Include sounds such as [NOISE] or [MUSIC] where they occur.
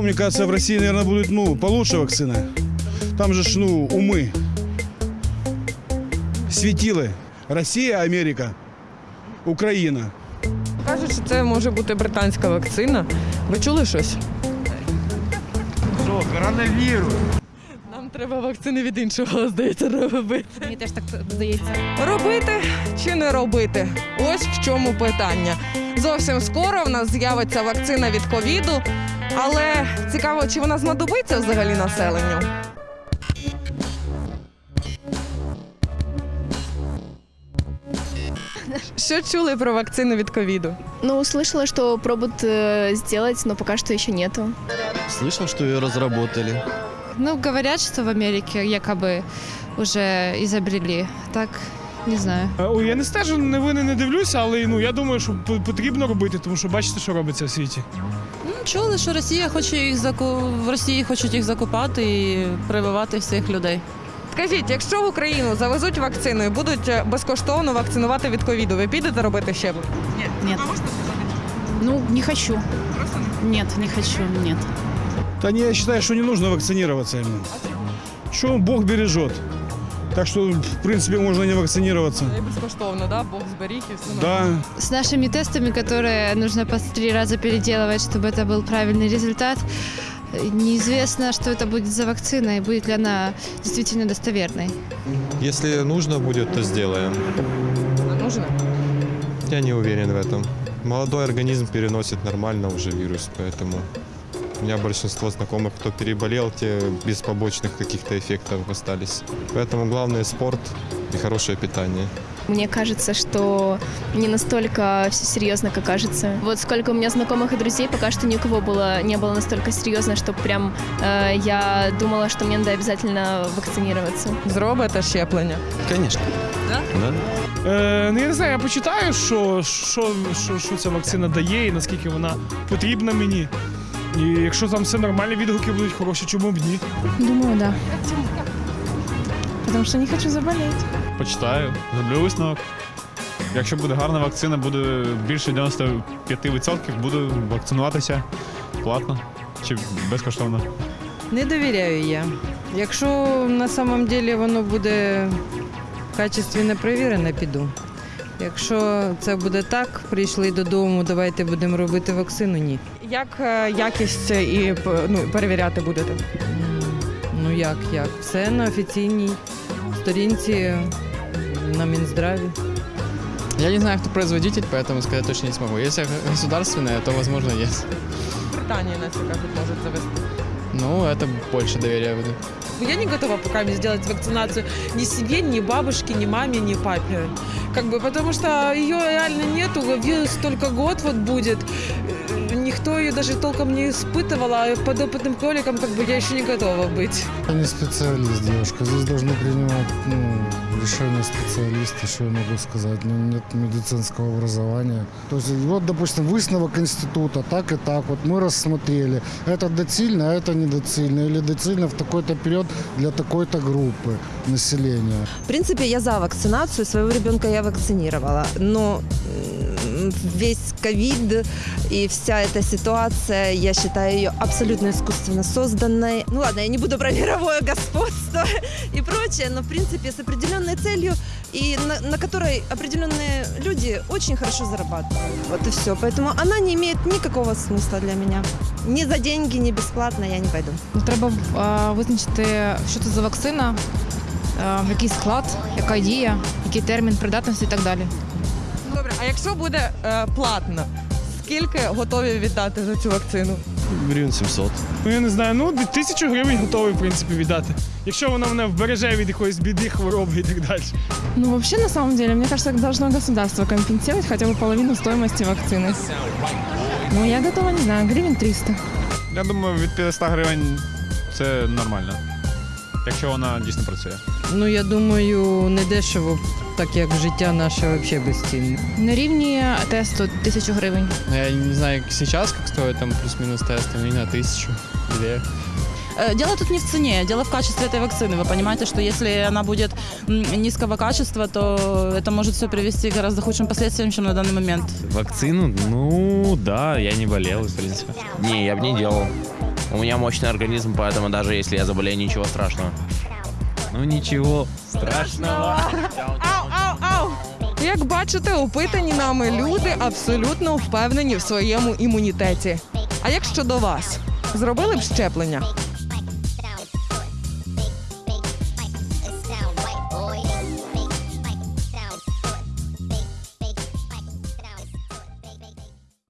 Ну, мне кажется, в России, наверное, будет, ну, получше вакцина. Там же, ж, ну, умы. Светилы. Россия, Америка, Україна. Кажуть, що це може бути британська вакцина. Ви чули щось? Що, коронавірус? Нам треба вакцини від іншого, здається, робити. Мені теж так здається. Робити чи не робити? Ось в чому питання. Зовсім скоро в нас з'явиться вакцина від ковіду, але цікаво, чи вона знадобиться взагалі населенню? Що чули про вакцину від ковіду? Ну, услышала, что пробуют э, сделать, но пока что еще нету. Слышал, что ее разработали. Ну, говорят, что в Америке якобы уже изобрели. Так, не знаю. Е, Ой, я не стежу, новини не дивлюся, але ну я думаю, що п- потрібно робити, тому що бачите, що робиться в світі. Чули, що Росія хоче їх заку... в Росії хочуть їх закупати і прививати всіх людей. Скажіть, якщо в Україну завезуть вакцину і будуть е, безкоштовно вакцинувати від ковіду, ви підете робити щеплення? Нет. Ну, не хочу. Нет, не хочу, нет. Да не, я считаю, что не нужно вакцинироваться ему. Что Бог бережет. Так что, в принципе, можно не вакцинироваться. І безкоштовно, да? Бог зберіг і все. Да, С нашими тестами, которые нужно по три раза переделывать, чтобы это был правильный результат, э, неизвестно, что это будет за вакцина и будет ли она действительно достоверной. Если нужно будет, то сделаем. Не нужно? Я не уверен в этом. Молодой организм переносит нормально уже вирус, поэтому у меня большинство знакомых, кто переболел, те без побочных каких-то эффектов остались. Поэтому главное спорт и хорошее питание. Мне кажется, что не настолько все серьезно, как кажется. Вот сколько у меня знакомых и друзей, пока что ни у кого было, не было настолько серьезно, что прям э, я думала, что мне надо обязательно вакцинироваться. Зробите щеплення. Конечно. Да? Да? Е, ну я не знаю, я почитаю, що, що, що, що ця вакцина дає і наскільки вона потрібна мені. І якщо там все нормально, відгуки будуть хороші, чому б ні? Думаю, да. Потому что не хочу заболеть. Почитаю, зроблю висновок. Якщо буде гарна вакцина, буде більше 95% буду вакцинуватися платно чи безкоштовно. Не довіряю я. Якщо на самом деле воно буде качественно перевірене, піду. Якщо це буде так, прийшли додому, давайте будемо робити вакцину, ні. Як е, якість і п- ну, перевіряти будете? М, Ну як, як? Все на офіційній сторінці на Мінздраві. Я не знаю, кто производитель, поэтому сказать точно не смогу. Если государственная, то, возможно, есть. Британія нас кажуть, може завести. Ну, это больше доверия буду. Я не готова пока мне сделать вакцинацию ни себе, ни бабушке, ни маме, ни папе. Как бы, потому что ее реально нету, вирус только год вот будет. Никто ее даже толком не испытывал, а под опытным кроликом как бы я еще не готова быть. Я не специалист, девушка. Здесь должны принимать ну, решения специалисты, что я могу сказать. Ну, нет медицинского образования. То есть, вот, допустим, высновок института, так и так. Вот мы рассмотрели. Это доцильно, а это недоцильно. Или доцильно в такой-то период для такой-то группы населения. В принципе, я за вакцинацию, своего ребенка я вакцинировала, но весь ковид и вся эта ситуация, я считаю ее абсолютно искусственно созданной. Ну ладно, я не буду про мировое господство [LAUGHS] и прочее, но в принципе с определенной целью и на, на которой определенные люди очень хорошо зарабатывают. Вот и все. Поэтому она не имеет никакого смысла для меня. Ни за деньги, ни бесплатно я не пойду. Треба е, визначити, що це за вакцина, е, який склад, яка дія, який термін придатності і так далі. А якщо буде е, платно, скільки готові віддати за цю вакцину? Гривен 700. Ну я не знаю, ну тисячу гривень готовий в принципі віддати. Якщо вона мене вбереже від якоїсь біди, хвороби і так далі. Ну, вообще, на самом деле, мне кажется, должно государство компенсировать хотя бы половину стоимости вакцины. Ну, я готова, не знаю, гривен 300. Я думаю, від 500 гривень це нормально. Якщо вона дійсно працює. Ну, я думаю, не дешево, так як життя наше взагалі безцінне. На рівні тесту тисячу гривень. Ну, Я не знаю, как сейчас, как стоит там плюс-минус тест, там, не знаю, тысячу, две. Э, Дело тут не в цене, дело в качестве этой вакцины. Вы понимаете, что если она будет м, низкого качества, то это может все привести к гораздо худшим последствиям, чем на данный момент. Вакцину? Ну, да, я не болел, в принципе. Не, я бы не делал. У меня мощный организм, поэтому даже если я заболею, ничего страшного. Ну нічого страшного. Ау, ау, ау! Як бачите, опитані нами люди абсолютно впевнені в своєму імунітеті. А як щодо вас? Зробили б щеплення?